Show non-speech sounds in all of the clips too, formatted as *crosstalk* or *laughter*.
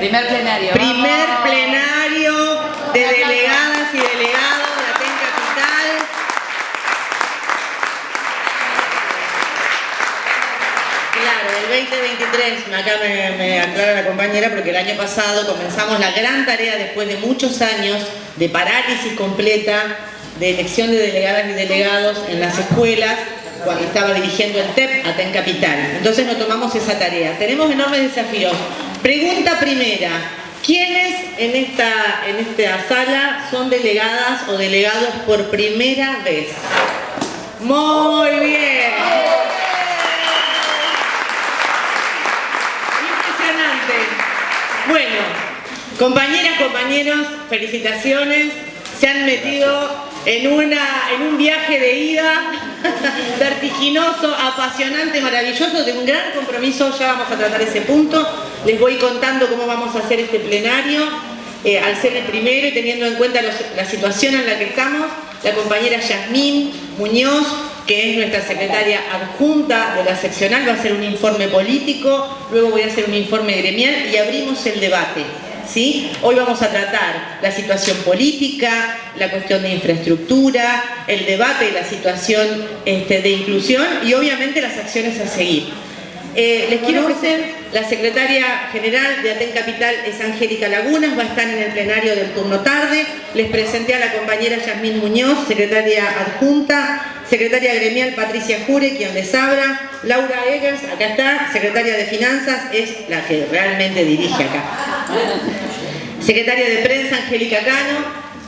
Primer plenario. Primer plenario de delegadas y delegados de Aten Capital. Claro, el 2023, acá me, me aclara la compañera, porque el año pasado comenzamos la gran tarea después de muchos años de parálisis completa de elección de delegadas y delegados en las escuelas cuando estaba dirigiendo el TEP Aten Capital. Entonces nos tomamos esa tarea. Tenemos enormes desafíos. Pregunta primera. ¿Quiénes en esta, en esta sala son delegadas o delegados por primera vez? Muy bien. Impresionante. Bueno, compañeras, compañeros, felicitaciones. Se han metido en, una, en un viaje de ida *laughs* vertiginoso, apasionante, maravilloso, de un gran compromiso, ya vamos a tratar ese punto. Les voy contando cómo vamos a hacer este plenario, eh, al ser el primero y teniendo en cuenta la situación en la que estamos, la compañera Yasmín Muñoz, que es nuestra secretaria adjunta de la seccional, va a hacer un informe político, luego voy a hacer un informe gremial y abrimos el debate. ¿Sí? Hoy vamos a tratar la situación política, la cuestión de infraestructura, el debate de la situación este, de inclusión y obviamente las acciones a seguir. Eh, les quiero ofrecer, la secretaria general de Aten Capital es Angélica Lagunas, va a estar en el plenario del turno tarde. Les presenté a la compañera Yasmín Muñoz, secretaria adjunta, secretaria gremial Patricia Jure, quien les habla, Laura Eggers, acá está, secretaria de Finanzas, es la que realmente dirige acá. Secretaria de Prensa, Angélica Cano,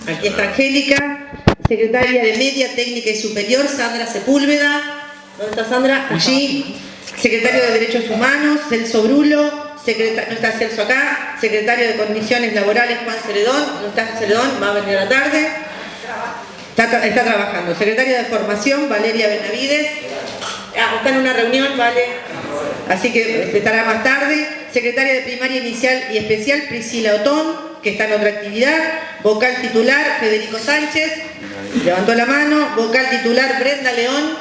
aquí está Angélica, secretaria de Media Técnica y Superior, Sandra Sepúlveda, ¿dónde está Sandra? Allí secretario de Derechos Humanos, Celso Brulo, no está Celso acá, secretario de Condiciones Laborales, Juan Celedón, no está Celedón, va a venir a la tarde, está, está trabajando, secretaria de Formación, Valeria Benavides, ah, está en una reunión, vale, así que estará más tarde, secretaria de Primaria Inicial y Especial, Priscila Otón, que está en otra actividad, vocal titular, Federico Sánchez, levantó la mano, vocal titular, Brenda León,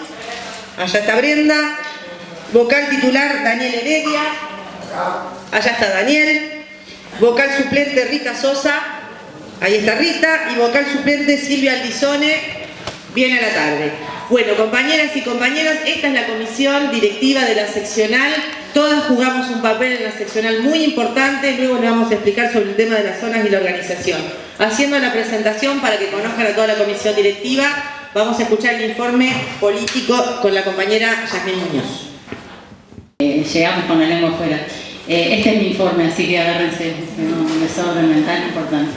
allá está Brenda, Vocal titular Daniel Heredia, allá está Daniel. Vocal suplente Rita Sosa, ahí está Rita. Y vocal suplente Silvia Aldizone, viene a la tarde. Bueno, compañeras y compañeros, esta es la comisión directiva de la seccional. Todas jugamos un papel en la seccional muy importante, luego les vamos a explicar sobre el tema de las zonas y la organización. Haciendo la presentación para que conozcan a toda la comisión directiva, vamos a escuchar el informe político con la compañera Yasmín Muñoz. Eh, llegamos con la lengua afuera. Eh, este es mi informe, así que agárrense, un desorden mental importante.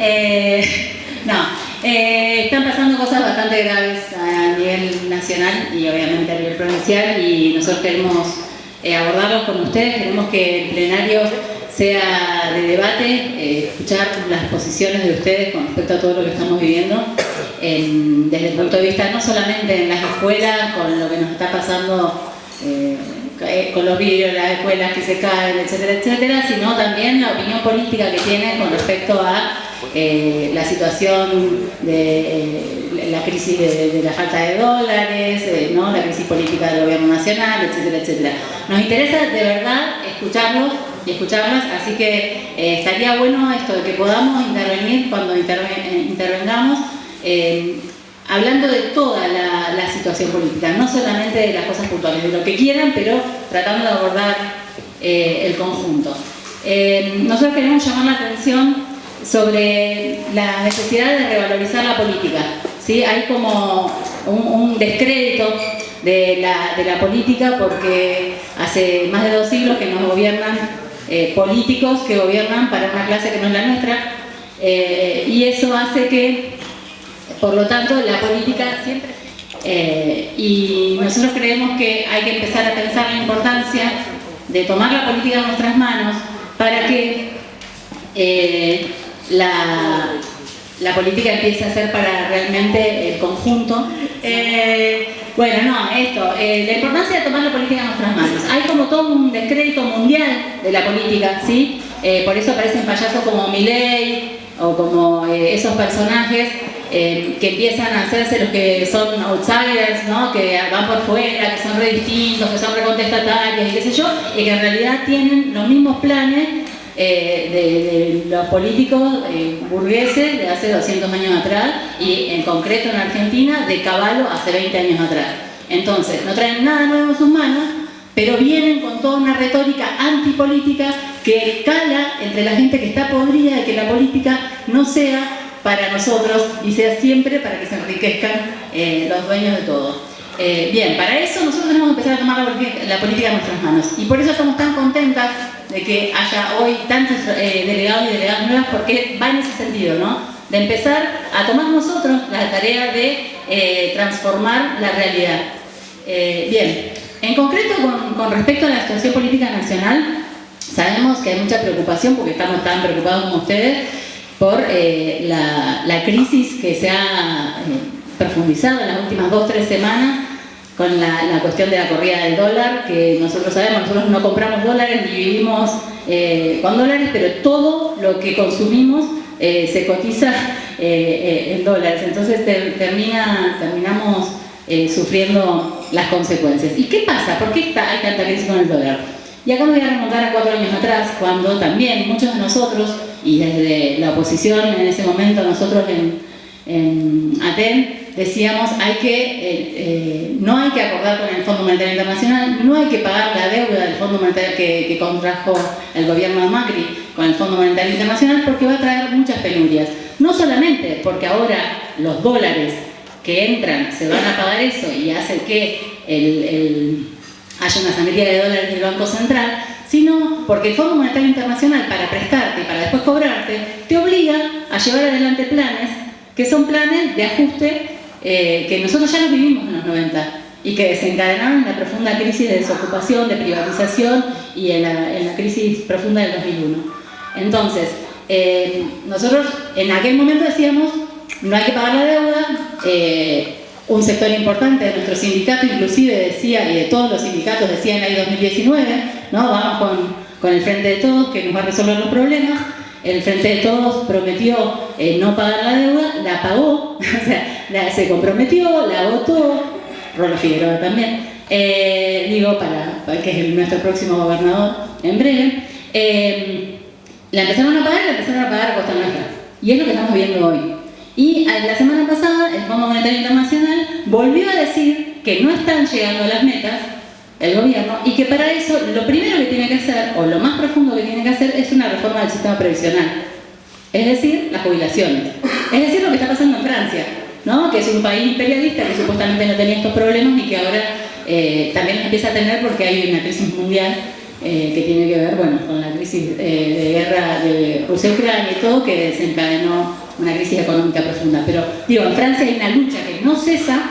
Eh, *laughs* no, están pasando cosas bastante graves a nivel nacional y obviamente a nivel provincial y nosotros queremos abordarlos con ustedes, queremos que el plenario sea de debate, escuchar las posiciones de ustedes con respecto a todo lo que estamos viviendo, desde el punto de vista no solamente en las escuelas, con lo que nos está pasando eh, con los de las escuelas que se caen, etcétera, etcétera, sino también la opinión política que tiene con respecto a eh, la situación de eh, la crisis de, la falta de dólares, ¿no? la crisis política del gobierno nacional, etcétera, etcétera. Nos interesa de verdad escucharlos y escucharlas, así que estaría bueno esto de que podamos intervenir cuando intervengamos hablando de toda la, situación política, no solamente de las cosas puntuales, de lo que quieran, pero tratando de abordar eh, el conjunto. Eh, nosotros queremos llamar la atención sobre la necesidad de revalorizar la política. ¿sí? Hay como un, descrédito de la, política porque hace más de dos siglos que nos gobiernan eh, políticos que gobiernan para una clase que no es la nuestra y eso hace que por lo tanto, la política siempre... Eh, y nosotros creemos que hay que empezar a pensar la importancia de tomar la política en nuestras manos para que eh, la, la, política empiece a ser para realmente el conjunto. Eh, bueno, no, esto, la importancia de tomar la política en nuestras manos. Hay como todo un descrédito mundial de la política, ¿sí? por eso aparecen payasos como Milley o como esos personajes eh, que empiezan a hacerse los que son outsiders, ¿no? que van por fuera, que son re distintos, que son recontestatarios y qué sé yo, y que en realidad tienen los mismos planes de, los políticos burgueses de hace 200 años atrás y en concreto en Argentina de Caballo hace 20 años atrás. Entonces, no traen nada nuevo en sus manos, pero vienen con toda una retórica antipolítica que cala entre la gente que está podrida de que la política no sea para nosotros y sea siempre para que se enriquezcan eh, los dueños de todo. Eh, bien, para eso nosotros tenemos que empezar a tomar la política, en nuestras manos y por eso estamos tan contentas de que haya hoy tantos eh, delegados y delegadas nuevas porque va en ese sentido, ¿no? De empezar a tomar nosotros la tarea de transformar la realidad. bien, en concreto con, respecto a la situación política nacional, sabemos que hay mucha preocupación porque estamos tan preocupados como ustedes por eh, la, crisis que se ha eh, profundizado en las últimas dos o tres semanas con la, cuestión de la corrida del dólar, que nosotros sabemos, nosotros no compramos dólares ni vivimos eh, con dólares, pero todo lo que consumimos se cotiza en dólares, entonces termina, terminamos sufriendo las consecuencias. ¿Y qué pasa? ¿Por qué está, hay tanta crisis con el dólar? Y acá me voy a remontar a cuatro años atrás, cuando también muchos de nosotros, y desde la oposición en ese momento nosotros en, en ATEN, decíamos hay que, eh, eh, no hay que acordar con el Fondo Monetario Internacional, no hay que pagar la deuda del Fondo Monetario que, contrajo el gobierno de Macri con el Fondo Monetario Internacional porque va a traer muchas penurias. No solamente porque ahora los dólares que entran se van a pagar eso y hace que el, haya una sangría de dólares del Banco Central, sino porque el Fondo Monetario Internacional para prestarte y para después cobrarte te obliga a llevar adelante planes que son planes de ajuste eh, que nosotros ya los vivimos en los 90 y que desencadenaron la profunda crisis de desocupación, de privatización y en la, crisis profunda del 2001. Entonces, eh, nosotros en aquel momento decíamos no hay que pagar la deuda. Eh, un sector importante de nuestro sindicato inclusive decía, y de todos los sindicatos decían ahí 2019, ¿no? vamos con, el Frente de Todos que nos va a resolver los problemas. El Frente de Todos prometió eh, no pagar la deuda, la pagó, *laughs* o sea, se comprometió, la votó, Rolo Figueroa también, eh, digo, para, que es nuestro próximo gobernador en breve. la empezaron a pagar, la empezaron a pagar a costa nuestra. Y es lo que estamos viendo hoy. Y la semana pasada el Fondo Monetario Internacional volvió a decir que no están llegando a las metas el gobierno y que para eso lo primero que tiene que hacer, o lo más profundo que tiene que hacer, es una reforma del sistema previsional. Es decir, las jubilaciones. Es decir, lo que está pasando en Francia, ¿no? que es un país imperialista que supuestamente no tenía estos problemas y que ahora eh, también empieza a tener porque hay una crisis mundial eh, que tiene que ver bueno, con la crisis eh, de guerra de Rusia-Ucrania y todo, que desencadenó una crisis económica profunda. Pero digo, en Francia hay una lucha que no cesa,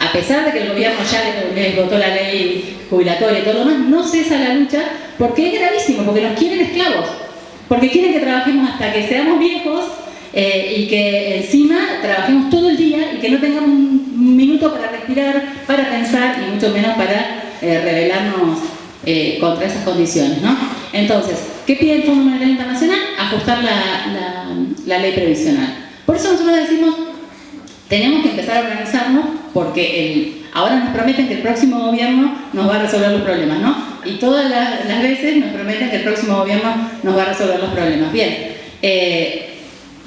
a pesar de que el gobierno ya les votó la ley jubilatoria y todo lo demás, no cesa la lucha porque es gravísimo, porque nos quieren esclavos, porque quieren que trabajemos hasta que seamos viejos eh, y que encima trabajemos todo el día y que no tengamos un minuto para respirar, para pensar y mucho menos para eh, rebelarnos eh, contra esas condiciones. ¿no? Entonces, ¿qué pide el Fondo Monetario Internacional? Ajustar la, ley previsional. Por eso nosotros decimos, tenemos que empezar a organizarnos porque el, ahora nos prometen que el próximo gobierno nos va a resolver los problemas, ¿no? Y todas las, veces nos prometen que el próximo gobierno nos va a resolver los problemas. Bien, eh,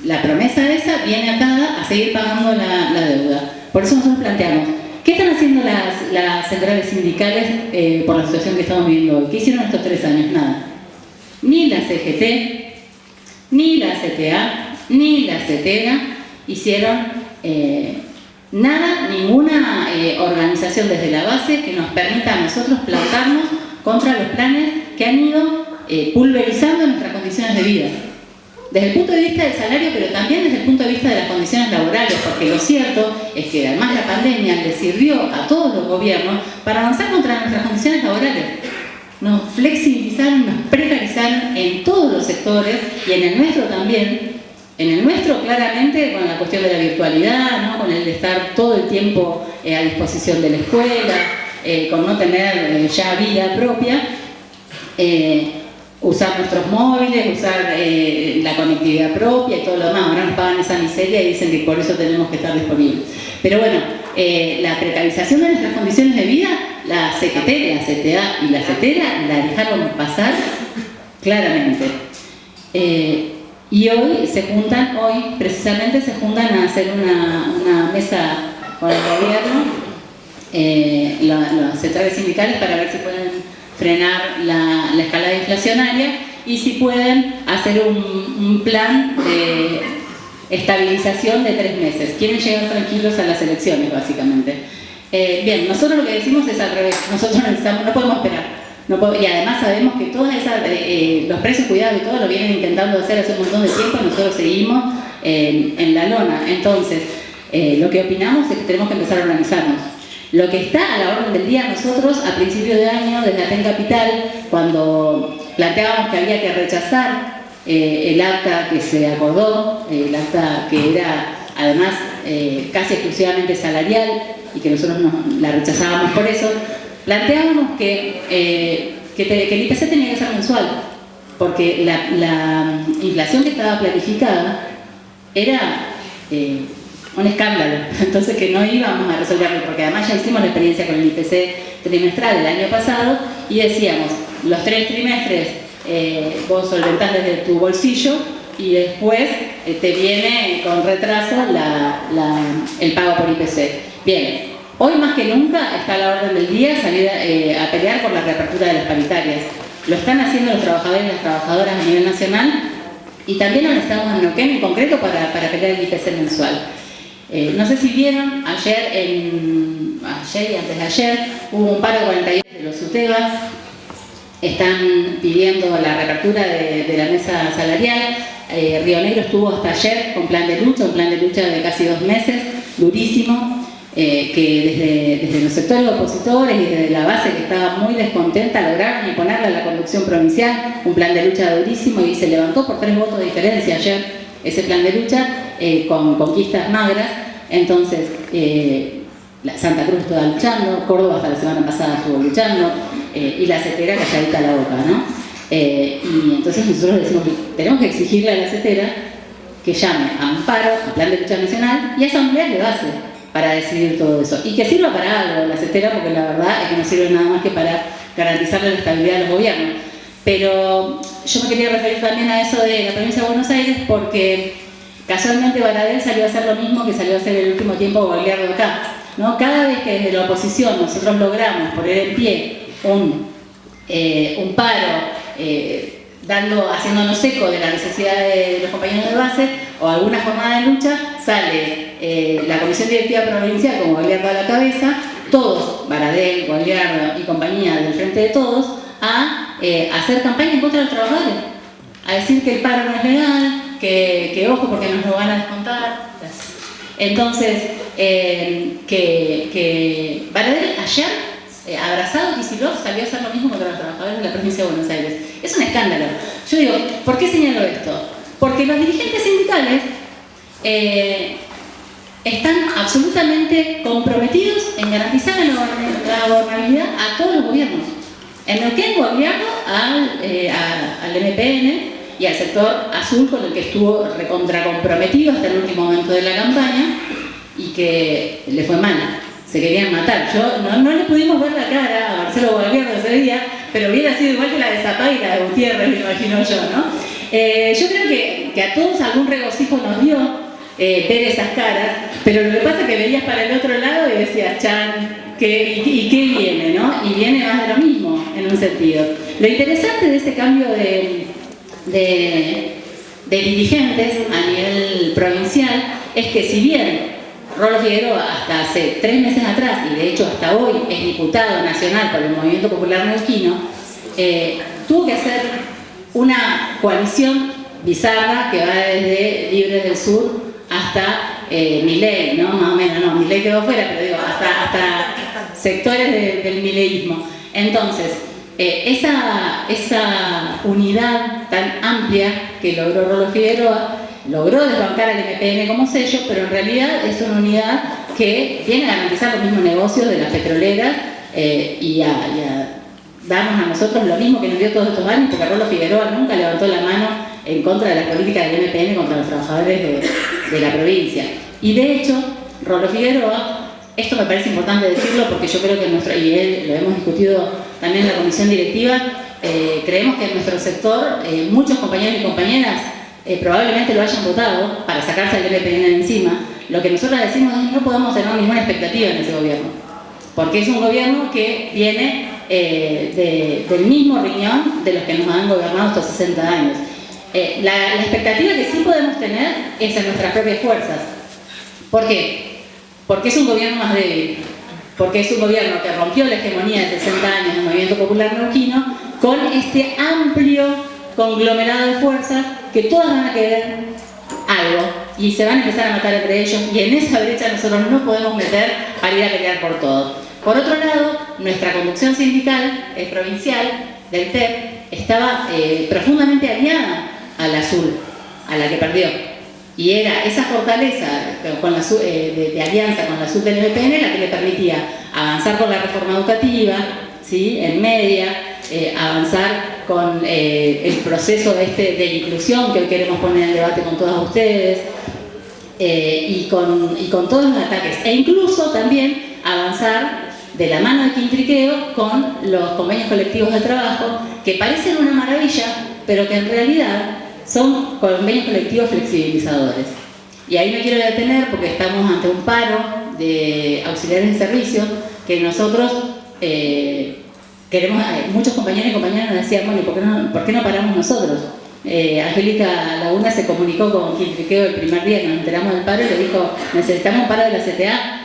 la promesa esa viene atada a seguir pagando la, deuda. Por eso nosotros planteamos, ¿Qué están haciendo las, centrales sindicales eh, por la situación que estamos viviendo hoy? ¿Qué hicieron estos tres años? Nada. Ni la CGT, ni la CTA, ni la CETERA hicieron eh, nada, ninguna eh, organización desde la base que nos permita a nosotros plantarnos contra los planes que han ido pulverizando nuestras condiciones de vida desde el punto de vista del salario, pero también desde el punto de vista de las condiciones laborales, porque lo cierto es que además la pandemia le sirvió a todos los gobiernos para avanzar contra nuestras condiciones laborales. Nos flexibilizaron, nos precarizaron en todos los sectores y en el nuestro también. En el nuestro, claramente, con la cuestión de la virtualidad, con el de estar todo el tiempo eh, a disposición de la escuela, eh, con no tener eh, ya vida propia usar nuestros móviles, usar la conectividad propia y todo lo demás. Ahora nos pagan esa miseria y dicen que por eso tenemos que estar disponibles. Pero bueno, la precarización de nuestras condiciones de vida, la CGT, la CTA y la CETERA la dejaron pasar claramente. Y hoy se juntan, hoy precisamente se juntan a hacer una, mesa con el gobierno, eh, los sectores sindicales para ver si pueden frenar la, escalada inflacionaria y si pueden hacer un, plan de estabilización de tres meses. Quieren llegar tranquilos a las elecciones, básicamente. Eh, bien, nosotros lo que decimos es al revés. Nosotros *laughs* no podemos esperar y además sabemos que todos eh, eh, los precios cuidados y todo lo vienen intentando hacer hace un montón de tiempo y nosotros seguimos en la lona. Entonces, eh, lo que opinamos es que tenemos que empezar a organizarnos. Lo que está a la orden del día, nosotros a principio de año, desde Aten Capital, cuando planteábamos que había que rechazar el acta que se acordó, el acta que era además casi exclusivamente salarial y que nosotros la rechazábamos por eso, planteábamos que, eh, que, el IPC tenía que ser mensual, porque la, inflación que estaba planificada era eh, un escándalo, *laughs* entonces que no íbamos a resolverlo, porque además ya hicimos la experiencia con el IPC trimestral el año pasado y decíamos, los tres trimestres eh, vos solventás desde tu bolsillo y después te viene con retraso el pago por IPC. Bien, Hoy más que nunca está a la orden del día salir eh, a pelear por la reapertura de las paritarias. Lo están haciendo los trabajadores y las trabajadoras a nivel nacional y también lo estamos en Neuquén en concreto para, pelear el IPC mensual. Eh, no sé si vieron, ayer, ayer y antes de ayer hubo un paro de 48 de los UTEBAS, están pidiendo la reapertura de, la mesa salarial. Eh, Río Negro estuvo hasta ayer con plan de lucha, un plan de lucha de casi dos meses, durísimo. Eh, que desde, los sectores opositores y desde la base que estaba muy descontenta lograron imponerle a la conducción provincial un plan de lucha durísimo y se levantó por tres votos de diferencia ayer ese plan de lucha eh, con conquistas magras. Entonces, eh, Santa Cruz estaba luchando, Córdoba hasta la semana pasada estuvo luchando y la CETERA calladita la boca, ¿no? y entonces nosotros decimos que tenemos que exigirle a la CETERA que llame a Amparo, a Plan de Lucha Nacional y a asambleas de base para decidir todo eso. Y que sirva para algo la CETERA, porque la verdad es que no sirve nada más que para garantizarle la estabilidad de los gobiernos. Pero yo me quería referir también a eso de la provincia de Buenos Aires, porque casualmente Baradel salió a hacer lo mismo que salió a hacer el último tiempo Gobierno acá. ¿no? Cada vez que desde la oposición nosotros logramos poner en pie un, eh, un paro, eh, dando, haciéndonos eco de la necesidad de los compañeros de base, o alguna jornada de lucha, sale eh, la Comisión Directiva Provincial con Goliardo a la cabeza, todos, Baradel, Goliardo y compañía del Frente de Todos, a eh, hacer campaña en contra de los trabajadores, a decir que el paro no es legal, que, ojo porque nos lo van a descontar. Entonces, eh, que, Baradel ayer, abrazado Kicillof, salió a hacer lo mismo contra los trabajadores de la provincia de Buenos Aires. Es un escándalo. Yo digo, ¿por qué señalo esto? Porque los dirigentes sindicales están absolutamente comprometidos en garantizar la gobernabilidad a todos los gobiernos. En el que gobierno al, eh, al MPN y al sector azul con el que estuvo recontra comprometido hasta el último momento de la campaña y que le fue mal, se querían matar. Yo, no, le pudimos ver la cara a Marcelo Gobierno ese día, pero hubiera sido igual que la de Zapata y la de Gutiérrez, me imagino yo, ¿no? Eh, yo creo que, a todos algún regocijo nos dio eh, ver esas caras, pero lo que pasa es que veías para el otro lado y decías, Chan, y, qué viene? ¿no? Y viene más de lo mismo, en un sentido. Lo interesante de ese cambio de, de, dirigentes a nivel provincial es que si bien Rolo Figueroa hasta hace tres meses atrás, y de hecho hasta hoy es diputado nacional por el Movimiento Popular Neuquino, eh, tuvo que hacer una coalición bizarra que va desde Libres del Sur hasta eh, Miley, ¿no? Más o menos, no, Miley quedó fuera, pero digo, hasta, hasta sectores del mileísmo. Entonces, eh, esa, esa unidad tan amplia que logró Rolo Figueroa, logró desbancar al MPN como sello, pero en realidad es una unidad que viene a garantizar los mismos negocios de las petroleras eh, y a darnos a nosotros lo mismo que nos dio todos estos años, porque Rolo Figueroa nunca levantó la mano en contra de la política del MPN contra los trabajadores de, la provincia. Y de hecho, Rolo Figueroa, esto me parece importante decirlo porque yo creo que nuestro, y él lo hemos discutido también en la comisión directiva, eh, creemos que en nuestro sector eh, muchos compañeros y compañeras eh, probablemente lo hayan votado para sacarse el de encima. Lo que nosotros decimos es no podemos tener ninguna expectativa en ese gobierno, porque es un gobierno que viene del mismo riñón de los que nos han gobernado estos 60 años. La, la expectativa que sí podemos tener es en nuestras propias fuerzas. ¿Por qué? Porque es un gobierno más débil, porque es un gobierno que rompió la hegemonía de 60 años del movimiento popular neuquino con este amplio conglomerado de fuerzas que todas van a querer algo y se van a empezar a matar entre ellos y en esa brecha nosotros no podemos meter para ir a pelear por todo. Por otro lado, nuestra conducción sindical eh, provincial del TEP estaba eh, profundamente aliada al azul, a la que perdió. Y era esa fortaleza con la, eh, de, alianza con la SUB del MPN la que le permitía avanzar con la reforma educativa, ¿sí? en media, eh, avanzar con eh, el proceso este de inclusión que hoy queremos poner en debate con todos ustedes, y, con, y con todos los ataques, e incluso también avanzar de la mano de Quintriqueo con los convenios colectivos de trabajo, que parecen una maravilla, pero que en realidad son convenios colectivos flexibilizadores. Y ahí me quiero detener porque estamos ante un paro de auxiliares de servicio que nosotros eh, queremos, eh, muchos compañeros y compañeras nos decían, bueno, ¿por qué no, por qué no paramos nosotros? Eh, Angélica Laguna se comunicó con Quintriqueo el primer día nos enteramos del paro y le dijo, necesitamos un paro de la CTA,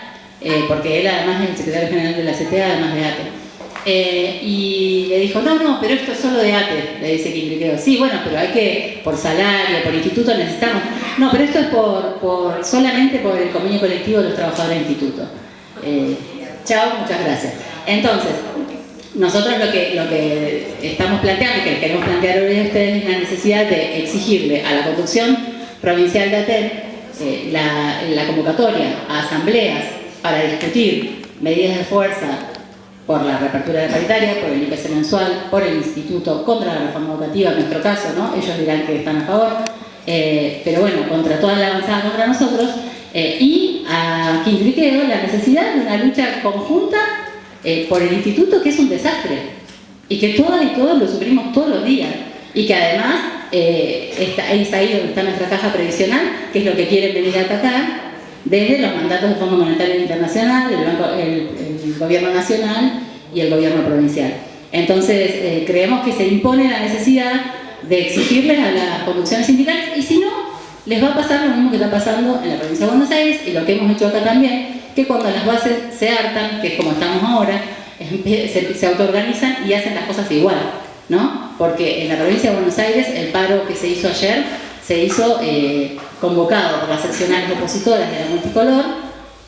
porque él además es el secretario general de la CTA, además de ATE. Eh, y le dijo, no, no, pero esto es solo de ATE, le dice Quintriqueo. Sí, bueno, pero hay que, por salario, por instituto necesitamos. No, pero esto es por, solamente por el convenio colectivo de los trabajadores del instituto. Eh, chao, muchas gracias. Entonces, nosotros lo que, lo que estamos planteando que queremos plantear hoy a ustedes es la necesidad de exigirle a la conducción provincial de ATE eh, la, la convocatoria a asambleas para discutir medidas de fuerza por la reapertura de paritaria, por el IPC mensual, por el Instituto contra la reforma educativa, en nuestro caso, ¿no? ellos dirán que están a favor, eh, pero bueno, contra toda la avanzada contra nosotros, eh, y a Quintriqueo la necesidad de una lucha conjunta eh, por el instituto que es un desastre, y que todas y todos lo sufrimos todos los días, y que además está, es ahí donde está nuestra caja previsional, que es lo que quieren venir a atacar, desde los mandatos del Fondo Monetario Internacional, el, Gobierno Nacional y el Gobierno Provincial. Entonces, eh, creemos que se impone la necesidad de exigirles a las conducciones sindicales y si no, les va a pasar lo mismo que está pasando en la provincia de Buenos Aires y lo que hemos hecho acá también, que cuando las bases se hartan, que es como estamos ahora, se, autoorganizan y hacen las cosas igual, ¿no? Porque en la provincia de Buenos Aires el paro que se hizo ayer se hizo eh, convocado por las seccionales opositoras de la multicolor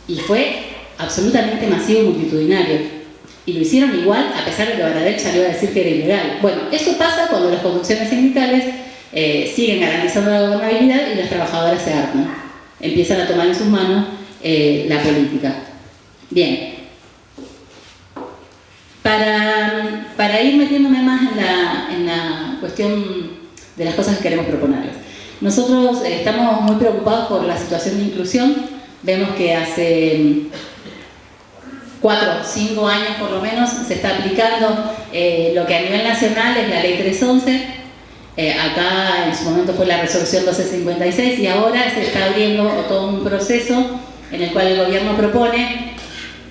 y fue absolutamente masivo y multitudinario. Y lo hicieron igual a pesar de que Baradel salió a decir que era ilegal. Bueno, eso pasa cuando las conducciones sindicales eh, siguen garantizando la gobernabilidad y las trabajadoras se hartan. Empiezan a tomar en sus manos eh, la política. Bien. Para, para, ir metiéndome más en la, en la cuestión de las cosas que queremos proponerles. Nosotros eh, estamos muy preocupados por la situación de inclusión. Vemos que hace cuatro, cinco años por lo menos se está aplicando eh, lo que a nivel nacional es la ley 311. Eh, acá en su momento fue la resolución 1256 y ahora se está abriendo todo un proceso en el cual el gobierno propone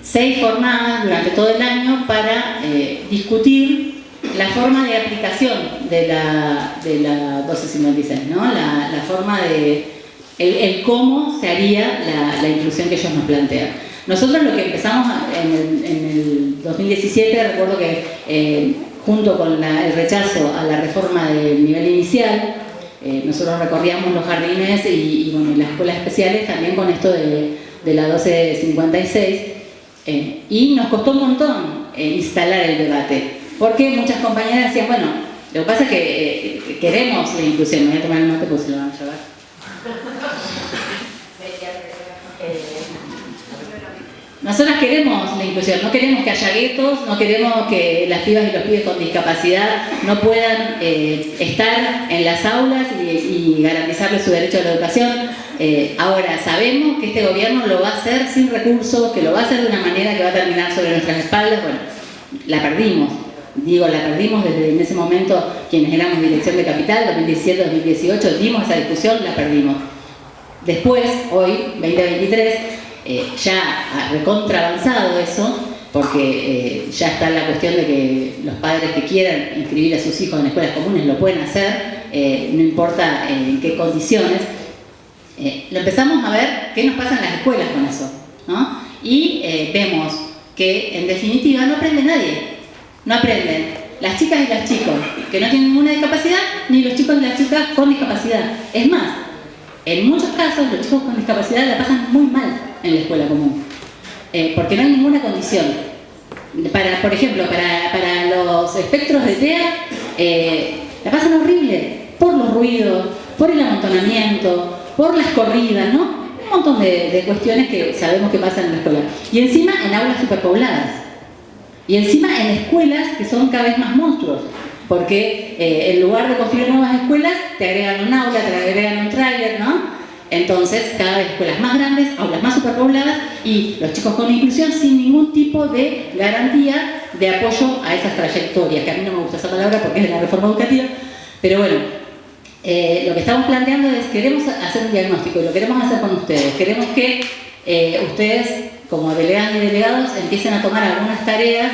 seis jornadas durante todo el año para discutir la forma de aplicación de la, de la 1256, ¿no? la, la forma de el, cómo se haría la, la, inclusión que ellos nos plantean. Nosotros lo que empezamos en el, en el 2017, recuerdo que eh, junto con el rechazo a la reforma del nivel inicial, eh, nosotros recorríamos los jardines y, bueno, las escuelas especiales también con esto de, de la 1256 eh, y nos costó un montón instalar el debate porque muchas compañeras decían, bueno, lo que pasa es que eh, queremos la inclusión, me voy a tomar el mate porque se lo van a llevar. Nosotras queremos la inclusión, no queremos que haya guetos, no queremos que las pibas y los pibes con discapacidad no puedan eh, estar en las aulas y, garantizarles su derecho a la educación. Eh, ahora, sabemos que este gobierno lo va a hacer sin recursos, que lo va a hacer de una manera que va a terminar sobre nuestras espaldas, bueno, la perdimos digo, la perdimos desde en ese momento quienes éramos dirección de capital, 2017-2018, dimos esa discusión, la perdimos. Después, hoy, 2023, eh, ya recontra avanzado eso, porque eh, ya está la cuestión de que los padres que quieran inscribir a sus hijos en escuelas comunes lo pueden hacer, eh, no importa en qué condiciones. lo empezamos a ver qué nos pasa en las escuelas con eso, ¿no? Y vemos que en definitiva no aprende nadie, no aprenden las chicas y los chicos que no tienen ninguna discapacidad, ni los chicos y las chicas con discapacidad. Es más, en muchos casos los chicos con discapacidad la pasan muy mal en la escuela común, eh, porque no hay ninguna condición. Para, por ejemplo, para, los espectros de TEA, eh, la pasan horrible por los ruidos, por el amontonamiento, por las corridas, ¿no? Un montón de, de cuestiones que sabemos que pasan en la escuela. Y encima en aulas superpobladas. Y encima en escuelas que son cada vez más monstruos, porque eh, en lugar de construir nuevas escuelas, te agregan un aula, te agregan un trailer, ¿no? Entonces, cada vez escuelas más grandes, aulas más superpobladas y los chicos con inclusión sin ningún tipo de garantía de apoyo a esas trayectorias, que a mí no me gusta esa palabra porque es de la reforma educativa, pero bueno, eh, lo que estamos planteando es, queremos hacer un diagnóstico y lo queremos hacer con ustedes, queremos que eh, ustedes como delegadas y delegados empiecen a tomar algunas tareas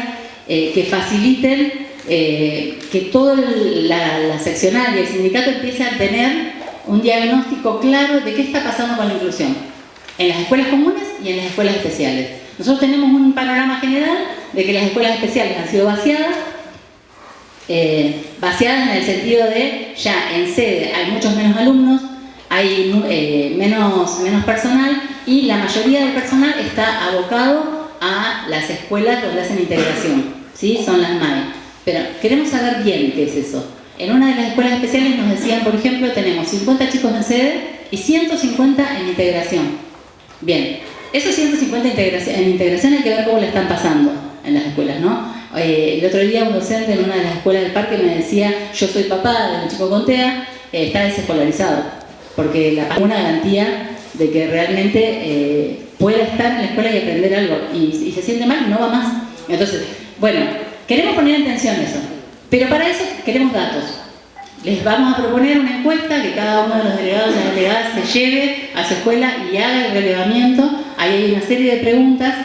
eh, que faciliten eh, que toda la, seccional y el sindicato empiece a tener un diagnóstico claro de qué está pasando con la inclusión en las escuelas comunes y en las escuelas especiales. Nosotros tenemos un panorama general de que las escuelas especiales han sido vaciadas, eh, vaciadas en el sentido de ya en sede hay muchos menos alumnos, hay menos, menos personal y la mayoría del personal está abocado a las escuelas donde hacen integración, ¿sí? son las MAE. Pero queremos saber bien qué es eso. En una de las escuelas especiales nos decían, por ejemplo, tenemos 50 chicos en sede y 150 en integración. Bien, esos 150 en integración hay que ver cómo le están pasando en las escuelas, ¿no? Eh, el otro día un docente en una de las escuelas del parque me decía, yo soy papá de un chico con TEA, eh, está desescolarizado, porque una garantía de que realmente eh, pueda estar en la escuela y aprender algo y, se siente mal, no va más. Entonces, bueno, queremos poner en atención eso, pero para eso queremos datos. Les vamos a proponer una encuesta que cada uno de los delegados y delegadas se lleve a su escuela y haga el relevamiento. Ahí hay una serie de preguntas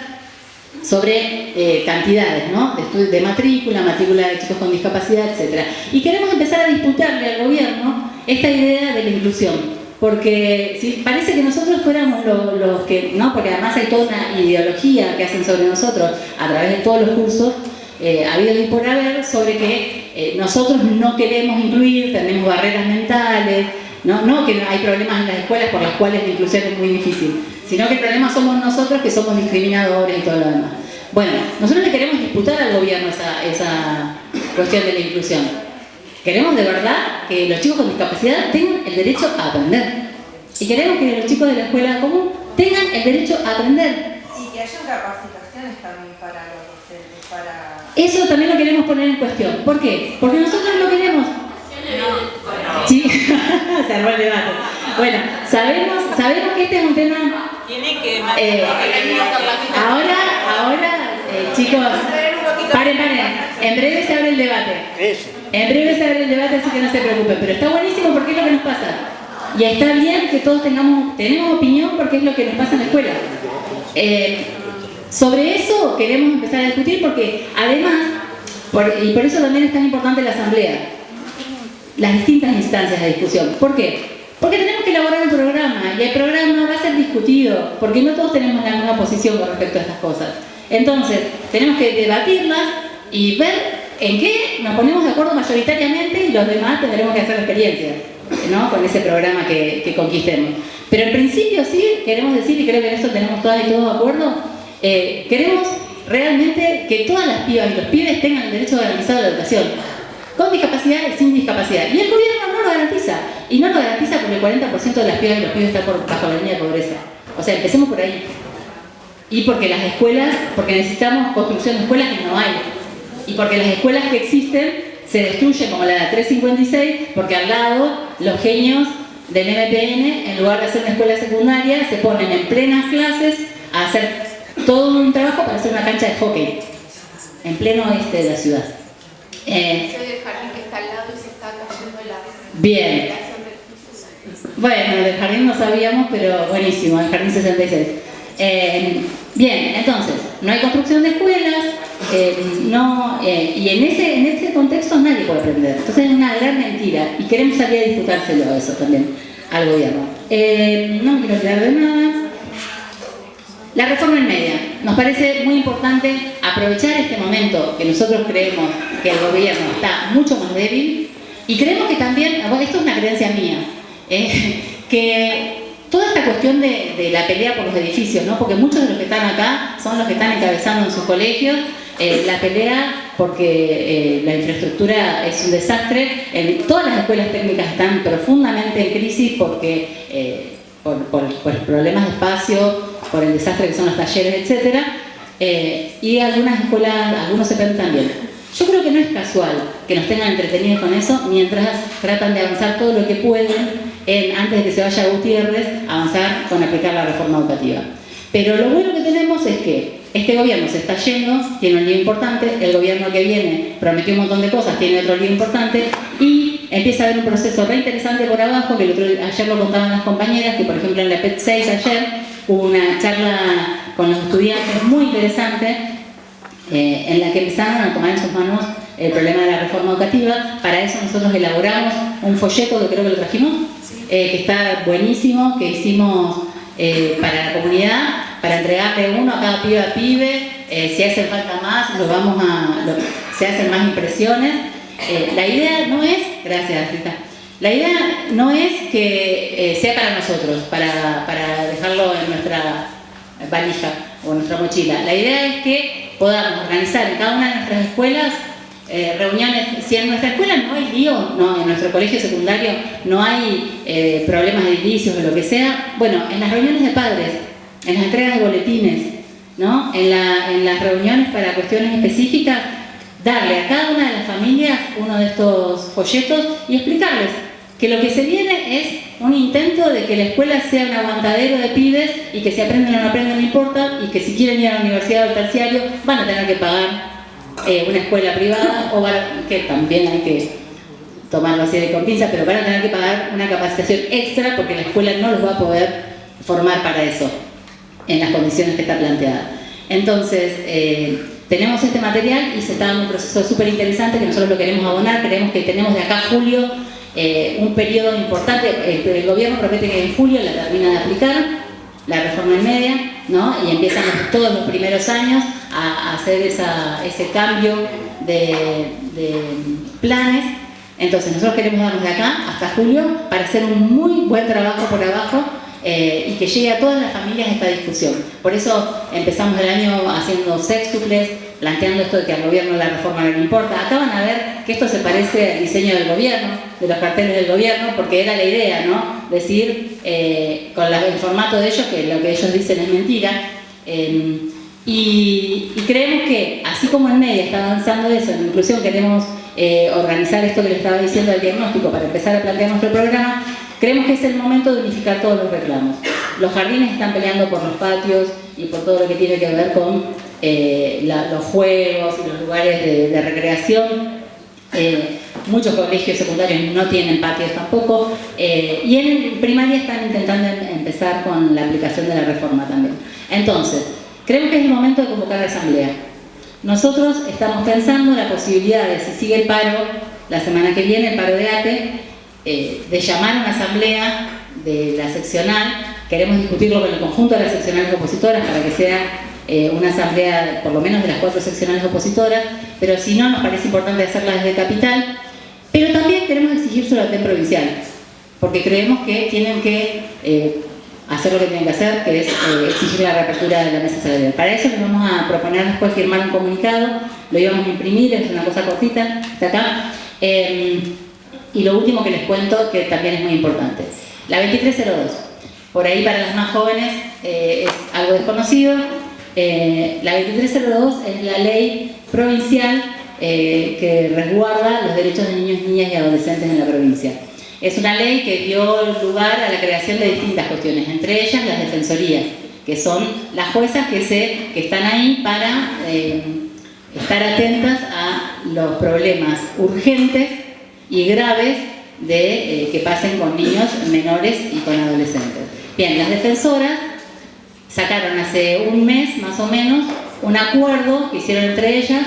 sobre eh, cantidades, ¿no? De, de matrícula, matrícula de chicos con discapacidad, etc. Y queremos empezar a disputarle al gobierno esta idea de la inclusión porque si parece que nosotros fuéramos los, que, no, porque además hay toda una ideología que hacen sobre nosotros a través de todos los cursos, eh, ha habido y por haber, sobre que eh, nosotros no queremos incluir, tenemos barreras mentales, ¿no? no que hay problemas en las escuelas por las cuales la inclusión es muy difícil, sino que el problema somos nosotros que somos discriminadores y todo lo demás. Bueno, nosotros le queremos disputar al gobierno esa, esa cuestión de la inclusión. Queremos de verdad que los chicos con discapacidad tengan el derecho a aprender. Y queremos que los chicos de la escuela común tengan el derecho a aprender. Y que haya capacitaciones también para los docentes, para... Eso también lo queremos poner en cuestión. ¿Por qué? Porque nosotros no queremos... No. Sí, *laughs* se armó el debate. Bueno, sabemos, sabemos que este es un tema... Tiene que... Eh, ahora, ahora, eh, chicos, paren, paren. En breve se abre el debate. Eso. En breve se abre el debate, así que no se preocupen. Pero está buenísimo porque es lo que nos pasa. Y está bien que todos tengamos, tenemos opinión porque es lo que nos pasa en la escuela. Eh, sobre eso queremos empezar a discutir porque además, y por eso también es tan importante la asamblea, las distintas instancias de discusión. ¿Por qué? Porque tenemos que elaborar un programa y el programa va a ser discutido porque no todos tenemos la misma posición con respecto a estas cosas. Entonces, tenemos que debatirlas y ver en qué nos ponemos de acuerdo mayoritariamente y los demás tendremos que hacer experiencia ¿no? con ese programa que, conquistemos. Pero en principio sí, queremos decir, y creo que en eso tenemos todas y todos de acuerdo, eh, queremos realmente que todas las pibas y los pibes tengan el derecho garantizado a la educación, con discapacidad y sin discapacidad. Y el gobierno no lo garantiza, y no lo garantiza porque el 40% de las pibas y los pibes están por, bajo la línea de pobreza. O sea, empecemos por ahí. Y porque las escuelas, porque necesitamos construcción de escuelas que no hay y porque las escuelas que existen se destruyen como la de 356 porque al lado los genios del MPN en lugar de hacer una escuela secundaria se ponen en plenas clases a hacer todo un trabajo para hacer una cancha de hockey en pleno oeste de la ciudad Eh, Soy del jardín que está al lado y se está cayendo la Bien. Bueno, del jardín no sabíamos, pero buenísimo, el jardín 66. Eh, bien, entonces, no hay construcción de escuelas, eh, no, eh, y en ese, en ese contexto nadie puede aprender. Entonces es una gran mentira y queremos salir a disputárselo eso también, al gobierno. Eh, no quiero olvidar de nada. La reforma en media. Nos parece muy importante aprovechar este momento que nosotros creemos que el gobierno está mucho más débil y creemos que también, esto es una creencia mía, eh, que toda esta cuestión de, la pelea por los edificios, ¿no? porque muchos de los que están acá son los que están encabezando en sus colegios eh, la pelea porque eh, la infraestructura es un desastre, en, todas las escuelas técnicas están profundamente en crisis porque eh, por, por- problemas de espacio, por el desastre que son los talleres, etc. y algunas escuelas, algunos se también. Yo creo que no es casual que nos tengan entretenidos con eso mientras tratan de avanzar todo lo que pueden en, antes de que se vaya Gutiérrez, avanzar con aplicar la reforma educativa. Pero lo bueno que tenemos es que este gobierno se está yendo, tiene un lío importante, el gobierno que viene prometió un montón de cosas, tiene otro lío importante y empieza a haber un proceso re interesante por abajo, que ayer lo contaban las compañeras, que por ejemplo en la PET 6 ayer hubo una charla con los estudiantes muy interesante eh, en la que empezaron a tomar en sus manos el problema de la reforma educativa. Para eso nosotros elaboramos un folleto que creo que lo trajimos, eh, que está buenísimo, que hicimos eh, para la comunidad, para entregarle uno a cada pibe a pibe. Eh, si hace falta más, lo vamos a, lo- se hacen más impresiones. La idea no es, gracias Rita, la idea no es que sea para nosotros, para, para dejarlo en nuestra valija o nuestra mochila. La idea es que podamos organizar en cada una de nuestras escuelas eh, reuniones. Si en nuestra escuela no hay lío, no, en nuestro colegio secundario no hay eh, problemas de indicios o lo que sea, bueno, en las reuniones de padres, en las entregas de boletines, ¿no? en, en las reuniones para cuestiones específicas, darle a cada una de las familias uno de estos folletos y explicarles que lo que se viene es un intento de que la escuela sea un aguantadero de pibes y que si aprenden o no aprenden no importa y que si quieren ir a la universidad o al terciario van a tener que pagar eh, una escuela privada o que también hay que tomarlo así de con pinzas, pero van a tener que pagar una capacitación extra porque la escuela no los va a poder formar para eso en las condiciones que está planteada. Entonces, eh, tenemos este material y se está dando un proceso súper interesante que nosotros lo queremos abonar, creemos que tenemos de acá a julio eh, un periodo importante, el, el gobierno promete que en julio la termina de aplicar, la reforma en media, ¿no? y empiezan todos los primeros años a, hacer ese cambio de, de planes. Entonces nosotros queremos darnos de acá hasta julio para hacer un muy buen trabajo por abajo eh, y que llegue a todas las familias esta discusión. Por eso empezamos el año haciendo sextuples, planteando esto de que al gobierno la reforma no le importa. Acá van a ver que esto se parece al diseño del gobierno, de los carteles del gobierno, porque era la idea, ¿no? Decir eh, con el formato de ellos que lo que ellos dicen es mentira. Eh, y, y creemos que, así como en media está avanzando eso, en inclusión queremos eh, organizar esto que les estaba diciendo del diagnóstico para empezar a plantear nuestro programa, creemos que es el momento de unificar todos los reclamos. Los jardines están peleando por los patios y por todo lo que tiene que ver con eh, los juegos y los lugares de, recreación. Eh, muchos colegios secundarios no tienen patios tampoco eh, y en primaria están intentando em- empezar con la aplicación de la reforma también. Entonces, creemos que es el momento de convocar la asamblea. Nosotros estamos pensando la posibilidad de, si sigue el paro la semana que viene, el paro de ATE, de llamar a una asamblea de la seccional, queremos discutirlo con el conjunto de las seccionales opositoras para que sea eh, una asamblea por lo menos de las cuatro seccionales opositoras, pero si no nos parece importante hacerla desde capital, pero también queremos exigírselo al TEN provincial, porque creemos que tienen que eh, hacer lo que tienen que hacer, que es eh, exigir la reapertura de la mesa salarial. Para eso les vamos a proponer después firmar un comunicado, lo íbamos a imprimir, es una cosa cortita, está acá. Y lo último que les cuento, que también es muy importante. La 2302, por ahí para las más jóvenes es algo desconocido. Eh, la 2302 es la ley provincial eh, que resguarda los derechos de niños, niñas y adolescentes en la provincia. Es una ley que dio lugar a la creación de distintas cuestiones, entre ellas las defensorías, que son las juezas que, se, que están ahí para eh, estar atentas a los problemas urgentes y graves de eh, que pasen con niños menores y con adolescentes. Bien, las defensoras sacaron hace un mes más o menos un acuerdo que hicieron entre ellas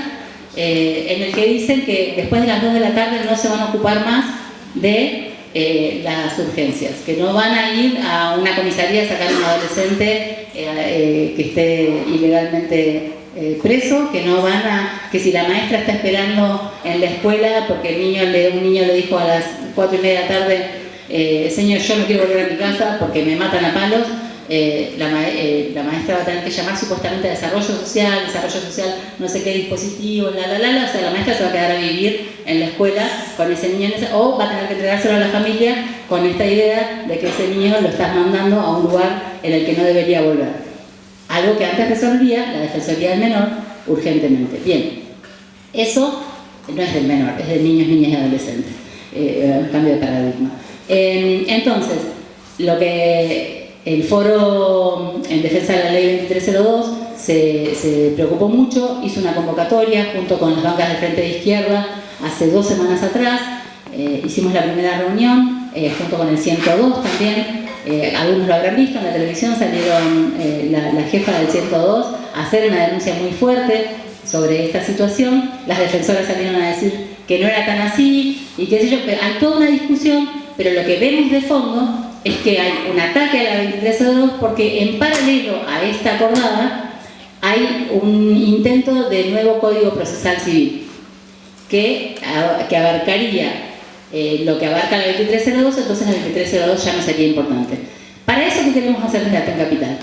eh, en el que dicen que después de las 2 de la tarde no se van a ocupar más de eh, las urgencias, que no van a ir a una comisaría a sacar a un adolescente que esté ilegalmente preso, que no van a, que si la maestra está esperando en la escuela porque un niño le dijo a las 4 y media de la tarde, eh, señor, yo no quiero volver a mi casa porque me matan a palos, eh, eh, la, maestra va a tener que llamar supuestamente a desarrollo social, desarrollo social, no sé qué dispositivo, la, la, la, o sea, la maestra se va a quedar a vivir en la escuela con ese niño, o va a tener que entregárselo a la familia con esta idea de que ese niño lo estás mandando a un lugar en el que no debería volver. Algo que antes resolvía la Defensoría del Menor urgentemente. Bien, eso no es del menor, es de niños, niñas y adolescentes. Eh, un cambio de paradigma. entonces, lo que el foro en defensa de la ley 2302 se, preocupó mucho, hizo una convocatoria junto con las bancas del Frente de Izquierda hace dos semanas atrás, eh, hicimos la primera reunión eh, junto con el 102 también, algunos lo habrán visto en la televisión, salieron la, la, jefa del 102 a hacer una denuncia muy fuerte sobre esta situación, las defensoras salieron a decir que no era tan así y qué sé yo, hay toda una discusión, pero lo que vemos de fondo es que hay un ataque a la 2302 porque en paralelo a esta acordada hay un intento de nuevo Código Procesal Civil que, que abarcaría eh, lo que abarca la 2302, entonces la 2302 ya no sería importante. Para eso, ¿qué queremos hacer desde en Capital?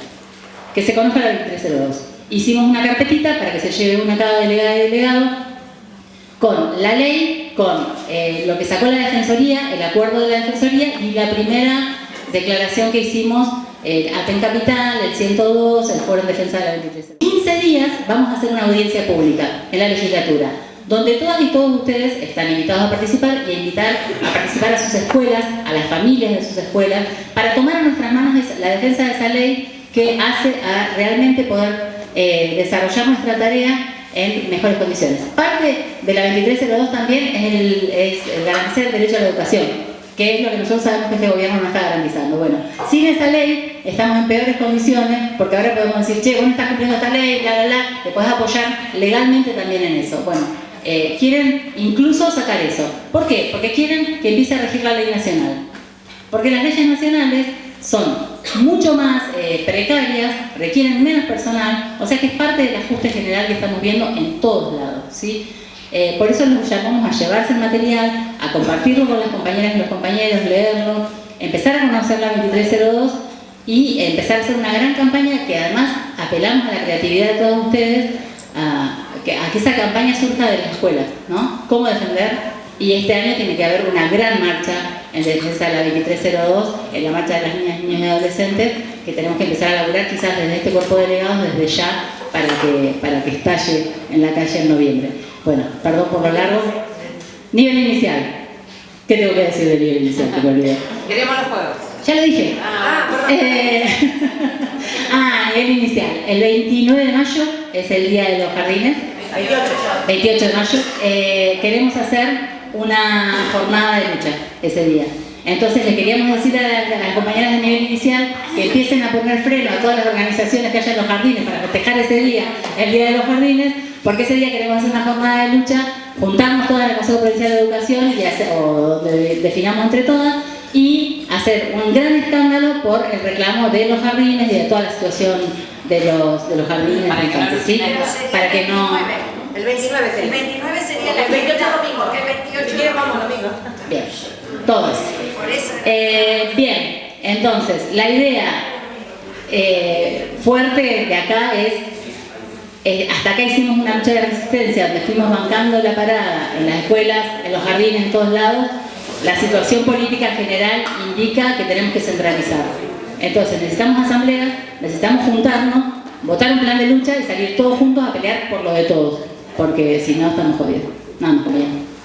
Que se conozca la 2302. Hicimos una carpetita para que se lleve una cada delegada y delegado con la ley, con eh, lo que sacó la Defensoría, el acuerdo de la Defensoría y la primera declaración que hicimos eh, Aten Capital, el 102, el Foro en Defensa de la 23. 15 días vamos a hacer una audiencia pública en la legislatura, donde todas y todos ustedes están invitados a participar y a invitar a participar a sus escuelas, a las familias de sus escuelas, para tomar en nuestras manos la defensa de esa ley que hace a realmente poder eh, desarrollar nuestra tarea en mejores condiciones. Parte de la 2302 también es, el, es garantizar el derecho a la educación, que es lo que nosotros sabemos que este gobierno no está garantizando. Bueno, sin esa ley estamos en peores condiciones, porque ahora podemos decir, che, vos no estás cumpliendo esta ley, bla, bla, bla, te podés apoyar legalmente también en eso. Bueno, eh, quieren incluso sacar eso. ¿Por qué? Porque quieren que empiece a regir la ley nacional. Porque las leyes nacionales son mucho más eh, precarias, requieren menos personal, o sea que es parte del ajuste general que estamos viendo en todos lados. ¿sí? Eh, por eso nos llamamos a llevarse el material, a compartirlo con las compañeras y los compañeros, leerlo, empezar a conocer la 2302 y empezar a hacer una gran campaña que además apelamos a la creatividad de todos ustedes, a, que, a que esa campaña surja de la escuela, ¿no? ¿Cómo defender? Y este año tiene que haber una gran marcha en defensa de la 2302, en la marcha de las niñas, niños y adolescentes, que tenemos que empezar a laburar quizás desde este cuerpo de delegados, desde ya, para que, para que estalle en la calle en noviembre. Bueno, perdón por lo largo. Nivel inicial. ¿Qué tengo que decir del nivel inicial? Queremos los juegos. Ya lo dije. Ah, perdón. Eh, *laughs* ah, nivel inicial. El 29 de mayo es el Día de los Jardines. 28. 28 de mayo. Eh, queremos hacer una jornada de lucha ese día. Entonces le queríamos decir a, las compañeras de nivel inicial que empiecen a poner freno a todas las organizaciones que haya en los jardines para festejar ese día, el Día de los Jardines, porque ese día queremos hacer una jornada de lucha, juntarnos todas la Consejo Provincial de Educación y hacer, o definamos entre todas y hacer un gran escándalo por el reclamo de los jardines y de toda la situación de los, de los jardines para, que, ¿sí? para que no... El 29 sería. El 29 sería el 28 domingo, que el 28 vamos domingo. Bien, todos. Eh, bien, entonces, la idea eh, fuerte de acá es, eh, hasta acá hicimos una lucha de resistencia, donde fuimos bancando la parada en las escuelas, en los jardines, en todos lados, la situación política general indica que tenemos que centralizar. Entonces necesitamos asambleas, necesitamos juntarnos, votar un plan de lucha y salir todos juntos a pelear por lo de todos porque si no estamos jodidos. No, no, jodidos.